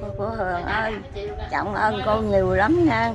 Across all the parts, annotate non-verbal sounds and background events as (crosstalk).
cô, cô Hường ơi trọng ơn cô nhiều lắm nha.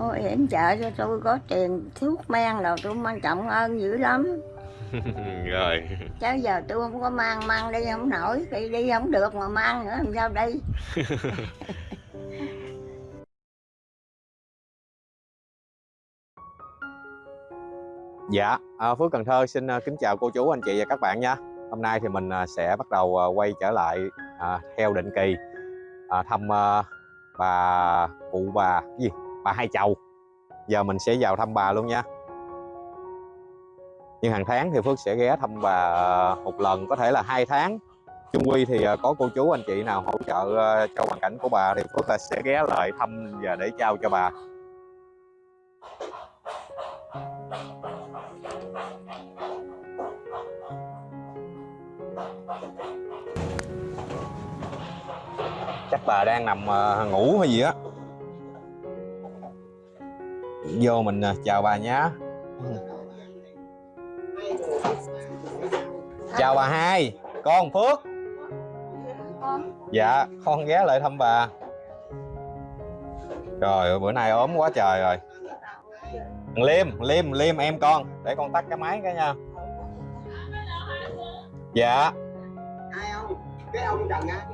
Ôi yểm trợ cho tôi có tiền thuốc men rồi tôi mang trọng ơn dữ lắm. (laughs) Rồi. Chứ giờ tôi không có mang mang đi không nổi. Đi đi không được mà mang nữa làm sao đi (laughs) Dạ, à, Phước Cần Thơ xin à, kính chào cô chú, anh chị và các bạn nha. Hôm nay thì mình à, sẽ bắt đầu quay trở lại à, theo định kỳ à, thăm à, bà cụ bà cái gì bà hai chầu. Giờ mình sẽ vào thăm bà luôn nha. Nhưng hàng tháng thì Phước sẽ ghé thăm bà một lần, có thể là hai tháng. Chung quy thì ờ, có cô chú anh chị nào hỗ trợ ờ, cho hoàn cảnh của bà thì Phước là sẽ ghé lại thăm và để trao cho bà. Bà đang nằm ờ, ngủ hay gì á. Vô mình ờ, chào bà nhé chào bà hai con phước. Dạ con ghé lại thăm bà. Trời ơi, bữa nay ốm quá trời rồi. Thằng liêm liêm liêm em con để con tắt cái máy cái nha. Dạ. Ai không cái ông trần á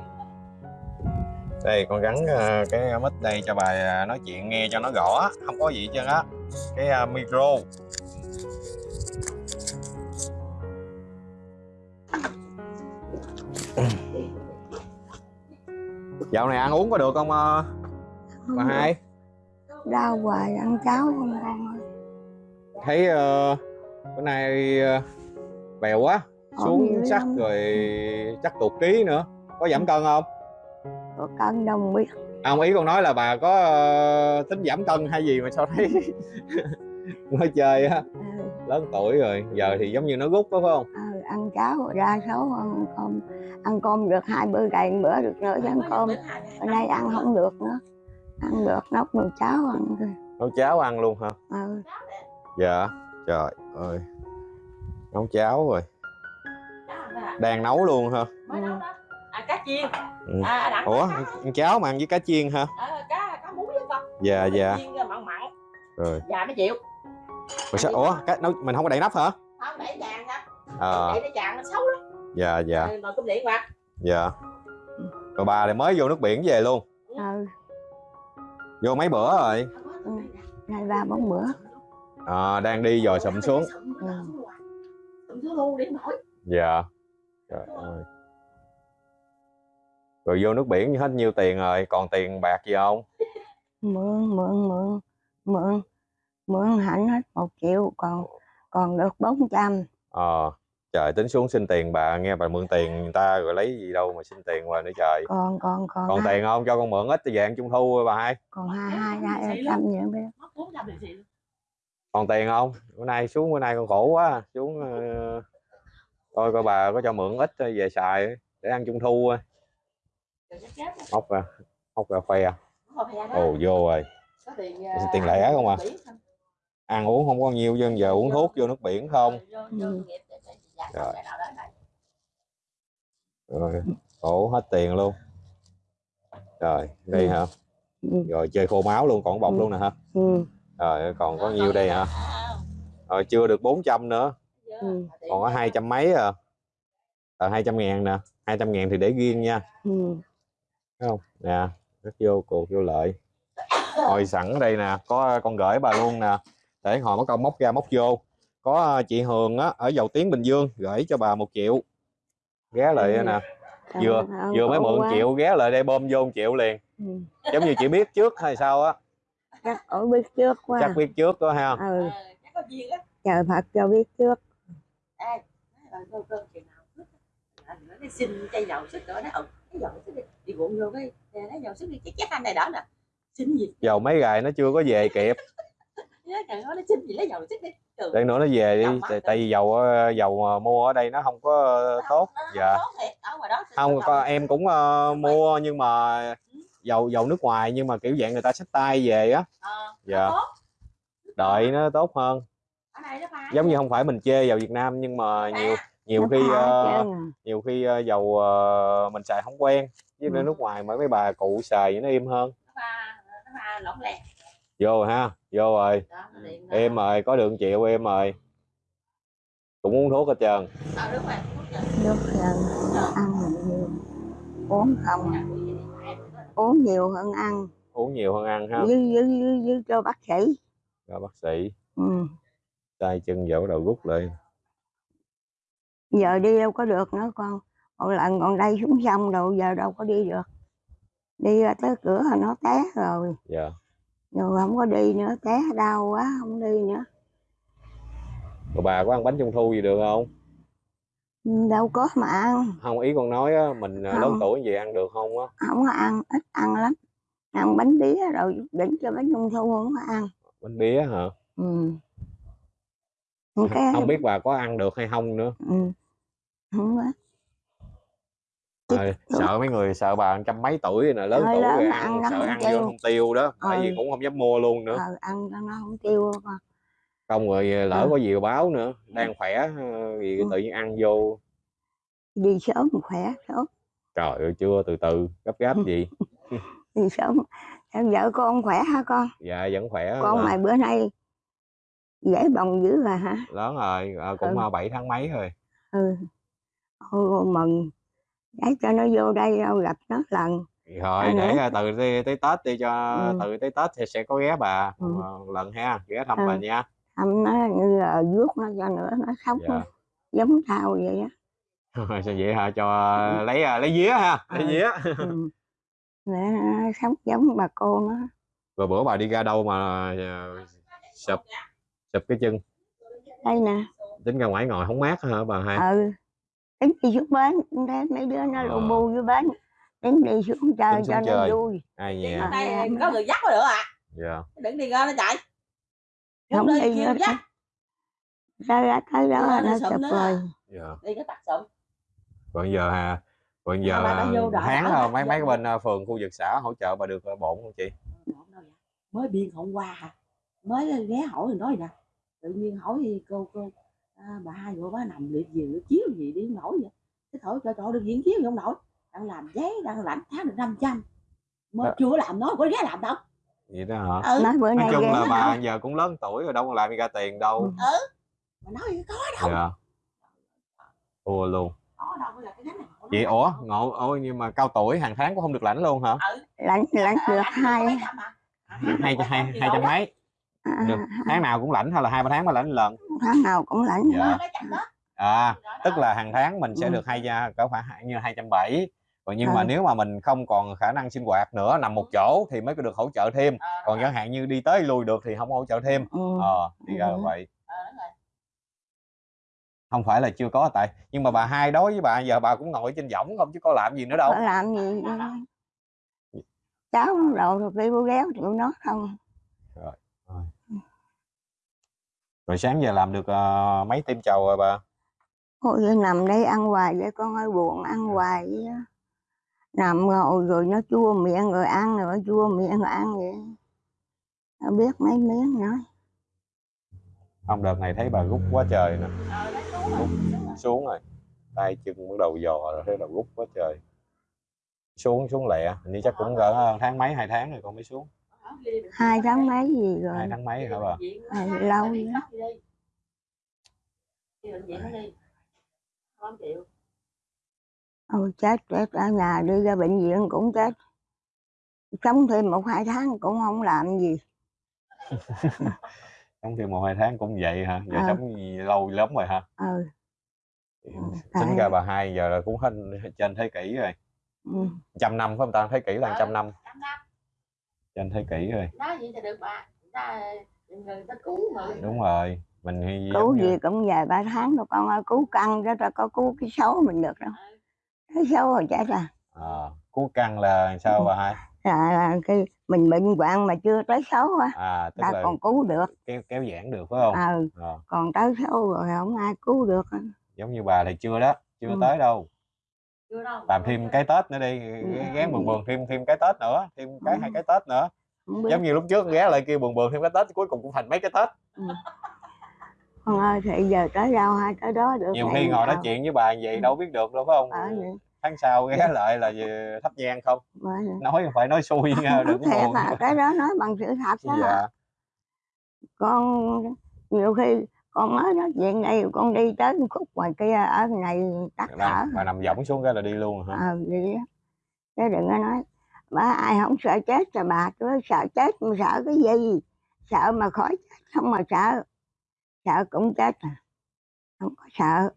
đây con gắn ờ, cái mic đây cho bà ờ, nói chuyện nghe cho nó rõ không có gì hết trơn á. Cái ờ, micro. Dạo này ăn uống có được không ờ, bà hai? Đau hoài ăn cháo không ơi thấy ờ, bữa nay ờ, bèo quá. Xuống lắm. rồi chắc tụt ký nữa. Có giảm cân không có cân đồng biết À, ông ý con nói là bà có ờ, tính giảm cân hay gì mà sao thấy (laughs) nói chơi á. Ừ, lớn tuổi rồi giờ thì giống như nó rút đó phải không? Ừ, ăn cháo đa số ăn cơm ăn cơm được hai bữa cày bữa được nữa chứ ăn cơm. Bữa nay ăn không được nữa ăn được nấu nồi cháo ăn thôi. Nấu cháo ăn luôn hả? Ừ. dạ trời ơi. Nấu cháo rồi. Đang nấu luôn hả? Mới nấu đó. à cá chiên. Ừ. à đặng ủa cá, ăn cháo mà ăn với cá chiên hả? À, cá cá muối với con. Dạ dạ. chiên mặn mặn. Rồi. Dạ mới chịu. Ủa sao ủa cá nấu mình không có đậy nắp hả? Không để vàng đó ờ. Để nó vàng nó xấu lắm. Dạ dạ. Rồi nồi cơm điện qua. Dạ. Rồi bà thì mới vô nước biển về luôn. Ừ. vô mấy bữa rồi? Nay ba bốn bữa. À, đang đi dò sụm xuống. Ừ. sụm xuống luôn để nổi dạ. Trời ơi rồi vô nước biển hết nhiêu tiền rồi còn tiền bạc gì không? Mượn mượn mượn mượn mượn hẳn hết một triệu còn còn được bốn trăm. Ờ trời tính xuống xin tiền bà nghe bà mượn tiền người ta rồi lấy gì đâu mà xin tiền hoài nữa trời. Còn còn còn còn hai, tiền không? Cho con mượn ít thì dạng trung thu bà hai. Còn hai hai hai trăm nữa biết. mất bốn trăm thì gì còn tiền không? Bữa nay xuống bữa nay con khổ quá xuống ờ, coi coi bà có cho mượn ít về xài để ăn trung thu thôi móc ra móc ra khoe ồ vô rồi tiền lẻ không à? ăn uống không có nhiều dân giờ uống thuốc vô nước biển không Rồi. rồi khổ hết tiền luôn rồi đây Ừ. hả ừ. rồi chơi khô máu luôn còn bọc Ừ. luôn nè hả Ừ. rồi còn có nhiêu đây hả rồi chưa được 400 nữa Ừ. còn có hai trăm mấy à tờ hai trăm ngàn nè hai trăm ngàn thì để riêng nha Ừ. thấy không? Nè rất vô cuộc vô lợi. Hồi sẵn ở đây nè có con gửi bà luôn nè. Để hồi mất công móc ra móc vô. Có ờ, chị Hường á ở dầu tiếng Bình Dương gửi cho bà một triệu. Ghé lại Ừ. nè. Cảm vừa ơn vừa mới mượn quá. triệu ghé lại đây bơm vô một triệu liền. Ừ. giống như chị biết trước hay sao á. Chắc cổ biết trước quá. Chắc biết trước đó ha. Ừ. Chắc có duyên á. Trời Phật cho biết trước. Ê, nói rồi, cô- cô chừng nào á, nó đi xin chai dầu sức nữa nó ừ dầu sức đi. Đi cuộn vô cái lấy dầu sức đi chắc chắc anh này đó nè. Xin gì? Dầu mấy gài nó chưa có về kịp. (laughs) Nó xin gì lấy dầu sức đi. Trời để nữa nó về đi tại, tại vì dầu ờ, dầu mua ở đây nó không có tốt. nó- dạ. tốt thiệt, ở ngoài đó không con em cũng ờ, mua nhưng mà dầu dầu nước ngoài nhưng mà kiểu dạng người ta xách tay về á. Ờ, Dạ. đợi nó tốt hơn. Giống như không phải mình chê dầu Việt Nam nhưng mà nhiều nhiều khi ờ, à. nhiều khi ờ, dầu ờ, mình xài không quen với Ừ. nước ngoài mấy mấy bà cụ xài nó im hơn nó pha nó pha lỏng lẻo vô rồi ha vô rồi đó nó điện đó. em rồi có đường chịu em rồi cũng uống thuốc hết trơn thuốc rồi. nước ăn nhiều uống không à. uống nhiều hơn ăn uống nhiều hơn ăn ha với với với, với cho bác sĩ rồi bác sĩ ừ. tay chân dỗ đầu rút lại giờ đi đâu có được nữa con. Một lần còn đây xuống sông đâu giờ đâu có đi được. Đi ra tới cửa là nó té rồi. Dạ. Rồi không có đi nữa té đau quá không đi nữa. Rồi bà có ăn bánh trung thu gì được không? Ừ, đâu có mà ăn. Không ý con nói á, mình à, lớn Không. tuổi gì ăn được không á? Không có ăn ít ăn lắm. Ăn bánh bía rồi đỉnh cho bánh trung thu không có ăn. Bánh bía hả? Ừ. (laughs) Cái không biết bà có ăn được hay không nữa. Ừ. không có à, sợ mấy người sợ bà trăm mấy tuổi rồi nè lớn Hơi tuổi rồi mà ăn, ăn sợ không ăn tiêu. vô không tiêu đó tại vì Ừ. cũng không dám mua luôn nữa ờ, ăn nó không tiêu con không rồi lỡ Ừ. có gì báo nữa đang khỏe ờ, gì Ừ. tự nhiên ăn vô đi sớm khỏe sớm trời ơi chưa từ từ gấp gáp Ừ. gì (laughs) đi sớm em vợ con khỏe hả con dạ vẫn khỏe con bà. mày bữa nay dễ bồng dữ rồi hả lớn rồi à, cũng Ừ. ờ, bảy tháng mấy rồi ừ Ôi, mừng. Để cho nó vô đây đâu gặp nó lần. Rồi để nữa. từ tới, tới tết đi cho Ừ. từ tới tết thì sẽ có ghé bà Ừ. lần ha. Ghé thăm Ừ. bà nha. Thăm nó như là vuốt nó cho nữa nó sống dạ. giống tao vậy á. (laughs) Sao vậy hả? Cho lấy à, lấy vía ha lấy Ừ. vía. Ừ. (laughs) để nó sống giống bà cô nó. Rồi bữa bà đi ra đâu mà à, sụp sụp cái chân? Đây nè. Tính ra ngoài ngồi không mát hả bà hai? Ừ tính đi xuống bến thế mấy đứa nó lù Ờ. bu dưới bến. Tính đi xuống chơi xuống cho nó vui. Ai nhà? đây có người dắt có được à dạ. Đừng đi ra nó chạy. Không đi nữa dắt. ra ra tới đó nó sụp rồi. Dạ. Đi cái tặc sụm còn giờ hà? Còn giờ tháng à, bà mấy mấy cái bên à, phường khu vực xã hỗ trợ bà được à, bổn không chị? Mới biên hôm qua hả? Mới ghé hỏi rồi nói nè. Tự nhiên hỏi thì cô cô à, bà hai cô bà nằm liệt gì chiếu gì đi không nổi vậy. Cái thổi cho cho được diễn chiếu gì không nổi. Đang làm giấy đang lãnh tháng được 500 mà Đó. chưa làm nói có ghé làm đâu. Vậy đó hả? Ừ. Nói bữa nói nay chung ghé là nó bà giờ cũng lớn tuổi rồi đâu có làm gì ra tiền đâu. Ừ. mà nói có đâu. Dạ. Thua luôn. Có đâu là cái này nó đâu. ủa ngộ ôi nhưng mà cao tuổi hàng tháng cũng không được lãnh luôn hả? Lãnh lãnh Ờ, được lãnh hai à. hai hai hai hai trăm mấy à, được tháng nào cũng lãnh hay là hai ba tháng mới lãnh lần? Tháng nào cũng lãnh Dạ. À tức là hàng tháng mình sẽ Ừ. được hai gia cỡ khoảng như hai trăm bảy. Còn nhưng mà Ừ. nếu mà mình không còn khả năng sinh hoạt nữa nằm một chỗ thì mới có được hỗ trợ thêm. Ờ, còn chẳng hạn như đi tới lui được thì không hỗ trợ thêm. Ừ. ờ thì ra là Ừ. vậy. Ờ, không phải là chưa có tại nhưng mà bà hai đối với bà giờ bà cũng ngồi trên võng không chứ có làm gì nữa đâu. Có làm gì cháu đồ rồi kêu réo tụi nó không. Rồi sáng giờ làm được ờ, mấy tim chầu rồi bà Ôi nằm đây ăn hoài vậy con ơi buồn ăn hoài vậy á. Nằm ngồi rồi nó chua miệng rồi ăn rồi nó chua miệng rồi ăn vậy. Nó biết mấy miếng nói. không đợt này thấy bà rút quá trời nè Ờ, nó xuống rồi, rồi. rồi tay chân bắt đầu dò rồi thấy đầu rút quá trời xuống xuống lẹ hình như chắc cũng cỡ tháng mấy hai tháng rồi con mới xuống Hai tháng mấy gì rồi. hai tháng mấy hả bà À, lâu vậy. Đi bệnh viện nó đi. Không chịu. Ôi chết chết ở nhà đi ra bệnh viện cũng chết. Sống thêm một hai tháng cũng không làm gì. (laughs) sống thêm một hai tháng cũng vậy hả giờ Ờ. sống gì lâu lắm rồi hả Ừ. tính tại- ra bà hai giờ là cũng hơn trên thế kỷ rồi ừ. trăm năm phải không ta thế kỷ là Ờ. trăm năm Năm năm. trên thế kỷ rồi Nói vậy thì được bà. Ta, người ta cứu người. đúng rồi mình thì Cứu gì cũng vài ba tháng rồi con ơi. Cứu căng cho ta có cứu cái xấu mình được đâu. Cái xấu rồi chết à. à, cú căng là sao bà hai Là, (laughs) là cái mình bệnh hoạn mà chưa tới xấu á. à Ta là còn cứu được. kéo kéo giãn được phải không Ừ. Ờ, còn tới sâu rồi không ai cứu được giống như bà thì chưa đó chưa Ừ. tới đâu. Làm thêm cái tết nữa đi ghé buồn buồn thêm thêm cái tết nữa thêm cái Ừ. hai cái tết nữa. Giống như lúc trước ghé lại kia buồn buồn thêm cái tết cuối cùng cũng thành mấy cái tết. Con ơi thì giờ tới đâu hay tới đó được nhiều khi ngồi nói chuyện với bà vậy đâu biết được đâu phải không? Tháng sau ghé lại là về thắp nhang không? Nói phải nói xui nha đừng có buồn. cái đó nói bằng sự thật đó dạ con nhiều khi con mới nói chuyện đây con đi tới một khúc ngoài kia ở này tắt thở. bà, bà nằm võng xuống cái là đi luôn hả? Ờ á. Chứ đừng có nói bà ai không sợ chết cho bà chứ sợ chết mà sợ cái gì? Sợ mà khỏi chết không mà sợ. Sợ cũng chết à không có sợ.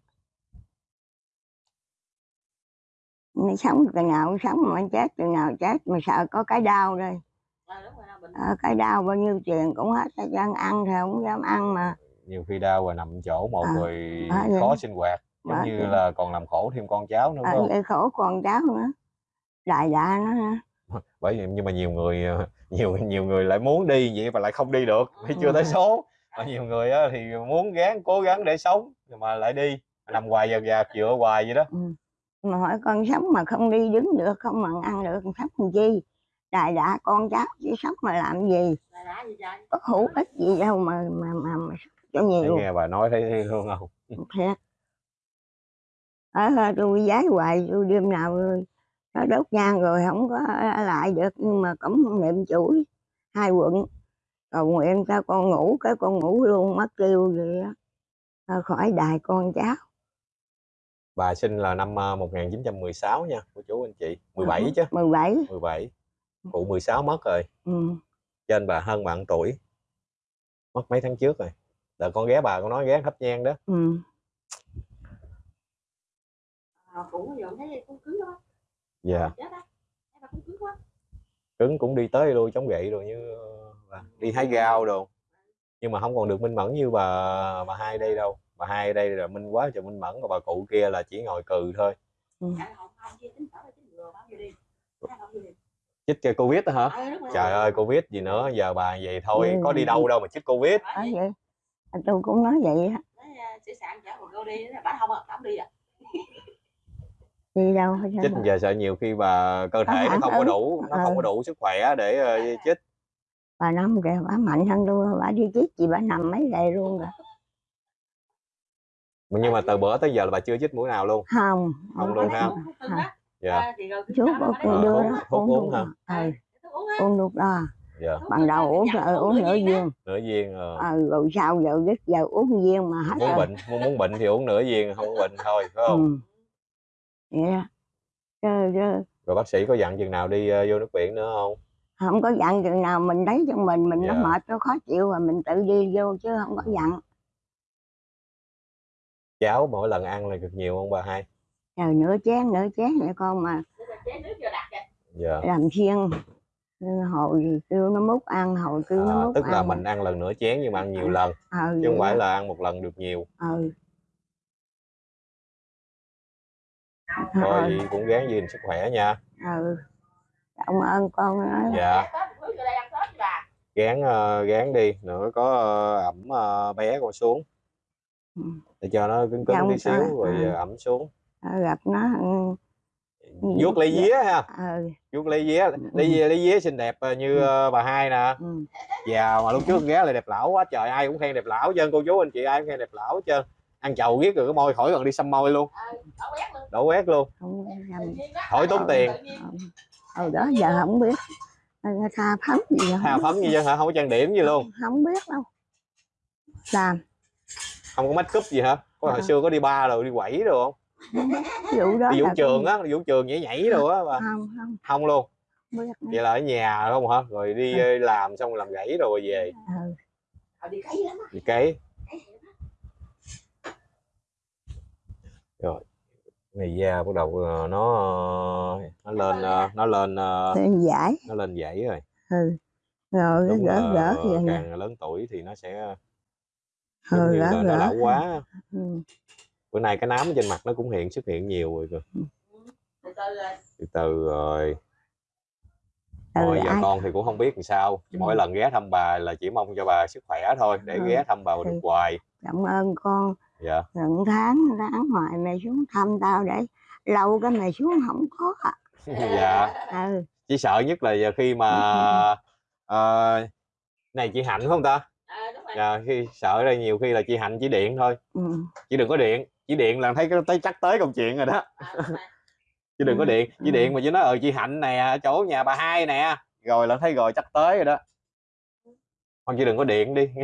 Mày sống từ nào sống mà chết từ nào chết mà sợ có cái đau đây. Đúng rồi, bệnh ờ, cái đau bao nhiêu tiền cũng hết hết ăn thì không dám ăn mà nhiều khi đau và nằm chỗ một À, rồi vậy. khó sinh hoạt giống Bởi như vậy. là còn làm khổ thêm con cháu nữa ờ, không? khổ con cháu nữa. Đại đại nó nữa (laughs) bởi vì nhưng mà nhiều người ờ, nhiều nhiều người lại muốn đi vậy mà lại không đi được vì chưa tới Ừ. số? Và nhiều người á, thì muốn gắng cố gắng để sống mà lại đi nằm hoài dạt dạt dựa hoài vậy đó. Mà hỏi con sống mà không đi đứng được không mà ăn được sống làm chi? Đại đã con cháu chỉ sống mà làm gì? Gì có hữu ích gì đâu mà mà mà, mà cho Thấy nhiều nghe bà nói thấy, thấy thương không? Thiệt ở ờ, tôi giái hoài tôi đêm nào nó đốt nhang rồi không có ở lại được nhưng mà cũng không niệm chuỗi hai quận. Cầu nguyện cho con ngủ cái con ngủ luôn mất kêu gì Ờ, khỏi đài con cháu. Bà sinh là năm ờ, 1916 nha cô chú anh chị. 17 chứ? 17 17 cụ 16 mất rồi. Ừ. trên bà hơn bạn tuổi. Mất mấy tháng trước rồi là con ghé bà con nói ghé thắp nhang đó. Ừ. à, cũng giờ thấy cũng cứng đó dạ. Cứng quá. Cứng cũng đi tới lui chống gậy rồi như ờ, bà đi hái rau đồ. Nhưng mà không còn được minh mẫn như bà bà hai đây đâu. Bà hai đây là minh quá trời minh mẫn còn bà cụ kia là chỉ ngồi cừ thôi. Dạ, bao nhiêu đi. Chích cho covid đó hả? Ờ, rồi. trời ơi covid gì nữa giờ bà vậy thôi Ừ. có đi đâu đâu mà chích covid vậy, vậy À, tôi cũng nói vậy á nói, à, sẽ sạn chở một cô đi bà không à không đi à đi đâu chích giờ sợ nhiều khi bà cơ thể nó không có đủ nó không Ừ. có đủ sức khỏe để ờ, chích bà năm kìa bà mạnh hơn tôi bà đi chích gì bà nằm mấy ngày luôn rồi nhưng mà từ bữa tới giờ là bà chưa chích mũi nào luôn không Không luôn ha? Dạ À, chú Ờ, đưa đó uống luôn hả? à. ừ, Thuốc uống á. uống lúc đó dạ. Ban đầu uống dặn rồi uống nửa viên. Nửa viên ờ. ừ, rồi sau giờ đứt giờ uống viên mà hết muốn rồi. bệnh muốn, muốn bệnh thì uống nửa viên không có bệnh thôi phải không? Ừ. chứ, chứ. Rồi bác sĩ có dặn chừng nào đi ờ, vô nước biển nữa không? Không có dặn chừng nào mình thấy cho mình mình nó Dạ. mệt nó khó chịu rồi mình tự đi vô chứ không có dặn. Cháo mỗi lần ăn là cực nhiều không bà hai? Trời nửa chén nửa chén vậy con mà. Nước là chế nước vô đặt kìa. dạ. Làm chiên hồi kêu nó múc ăn hồi kêu nó à, múc tức là ăn. mình ăn lần nửa chén nhưng mà ăn nhiều lần ừ, chứ không phải đó. là ăn một lần được nhiều. Ừ. thôi vậy cũng gắng gìn sức khỏe nha. Ừ. cảm ơn con nói dạ. Gán ờ, gán đi nữa có ờ, ẩm ờ, bé con xuống. Ừ. để cho nó cứng cứng Trong tí xíu rồi ừ. ẩm xuống. Gặp nó ừ, Ừ, vuốt lấy dạ. vía ha ừ, vuốt lấy vía lấy vía lấy vía xinh đẹp ờ, như Ừ. ờ, bà hai nè ừ. mà lúc trước ghé lại đẹp lão quá trời ai cũng khen đẹp lão chân cô chú anh chị ai cũng khen đẹp lão hết trơn ăn chầu biết rồi cái môi khỏi cần đi xăm môi luôn Ờ, đổ quét luôn không Tự nhầm nhiên đó. Hỏi tốn tiền. Tự nhiên. ừ đó giờ không biết Ờ, tha phấn gì hà biết. phấn như dân hả không có trang điểm gì luôn không biết đâu làm không có make up gì hả có hồi À. xưa có đi ba rồi đi quẩy rồi không vụ đó đi vũ là trường á vũ trường nhảy nhảy rồi á bà. Không không. Không luôn. Vậy là ở nhà không hả? Rồi đi Ừ. ờ, làm xong rồi làm gãy rồi về. Ừ. Ờ, đi cấy lắm đi á. này da bắt đầu ờ, nó nó lên nó lên Thì giải. nó lên dãy rồi. Ừ. rồi đúng gỡ gỡ vậy nè. càng lớn tuổi thì nó sẽ ừ, như gỡ là nó gỡ lão quá ừ. Bữa nay cái nám trên mặt nó cũng hiện xuất hiện nhiều rồi kìa. Từ từ là từ từ rồi. Ừ, Thôi giờ ai- con thì cũng không biết làm sao. Ừ. mỗi lần ghé thăm bà là chỉ mong cho bà sức khỏe thôi để Ừ. ghé thăm bà được Thì- hoài. Cảm ơn con. Dạ. Gần tháng tháng ngoài mày xuống thăm tao để lâu cái mày xuống không có à. (laughs) dạ. Ừ. Chỉ sợ nhất là giờ khi mà (laughs) ờ, này chị hạnh phải không ta? Ờ, đúng rồi. Dạ, khi sợ đây nhiều khi là chị hạnh chỉ điện thôi. Ừ. chỉ đừng có điện chỉ điện là thấy cái tới chắc tới công chuyện rồi đó (laughs) chứ đừng có điện chỉ ừ. điện mà chỉ nói ờ chị hạnh nè ở chỗ nhà bà hai nè rồi là thấy rồi chắc tới rồi đó con chỉ đừng có điện đi (laughs)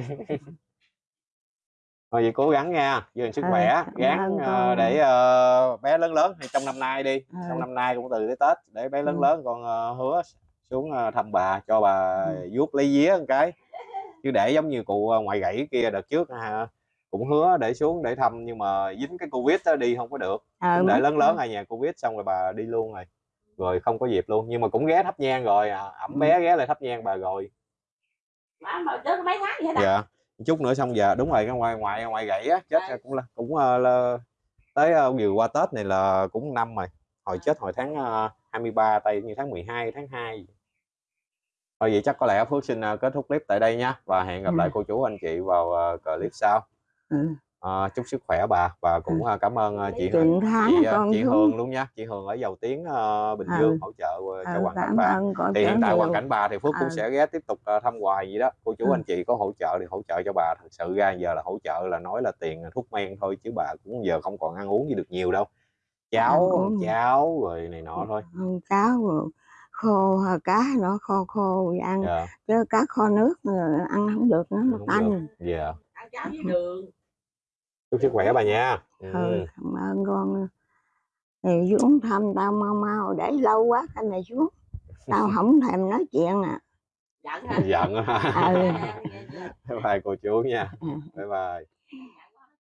thôi vậy cố gắng nha giữ sức Ừ, khỏe gắng ơn ờ, để ờ, bé lớn lớn thì trong năm nay đi Ừ. trong năm nay cũng từ tới tết để bé lớn Ừ. lớn con ờ, hứa xuống ờ, thăm bà cho bà Ừ. vuốt lấy vía một cái chứ để giống như cụ ờ, ngoại gãy kia đợt trước ha, cũng hứa để xuống để thăm nhưng mà dính cái covid đó đi không có được. Cũng để lớn lớn ở nhà covid xong rồi bà đi luôn rồi. Rồi không có dịp luôn nhưng mà cũng ghé thắp nhang rồi à, ẩm Ừ. bé ghé lại thắp nhang bà rồi. Mà mà chết có mấy tháng vậy đó dạ chút nữa xong giờ đúng rồi cái ngoài ngoài ngoài gãy á chết Dạ. cũng là cũng ờ, là, tới uh, vừa qua tết này là cũng năm rồi. Hồi chết hồi tháng uh, 23 tay như tháng 12 tháng 2 thôi vậy chắc có lẽ Phước xin ờ, kết thúc clip tại đây nha và hẹn gặp Ừ. lại cô chú anh chị vào ờ, clip sau ừ. Ờ, chúc sức khỏe bà và cũng ờ, cảm ơn ờ, chị tháng chị, chị xuống. Hương luôn nha chị Hương ở Dầu Tiếng ờ, Bình Ừ. Dương hỗ trợ ờ, cho Ừ, hoàn cảnh bà. thì hiện tại hoàn cảnh bà thì Phước cũng Ừ. sẽ ghé tiếp tục ờ, thăm hoài gì đó. Cô chú Ừ. anh chị có hỗ trợ thì hỗ trợ cho bà thật sự ra giờ là hỗ trợ là nói là tiền thuốc men thôi chứ bà cũng giờ không còn ăn uống gì được nhiều đâu. Cháo cháo rồi này nọ thôi. Cháo rồi khô cá nó khô khô ăn. Dạ. Chứ cá kho nước ăn không được nó tanh. dạ. Ăn cháo với đường chúc sức khỏe bà nha ừ. ừ. cảm ơn con thì xuống thăm tao mau mau để lâu quá cái này xuống tao không thèm nói chuyện à giận hả giận Ừ. (laughs) bye bye cô chú nha Ừ. bye bye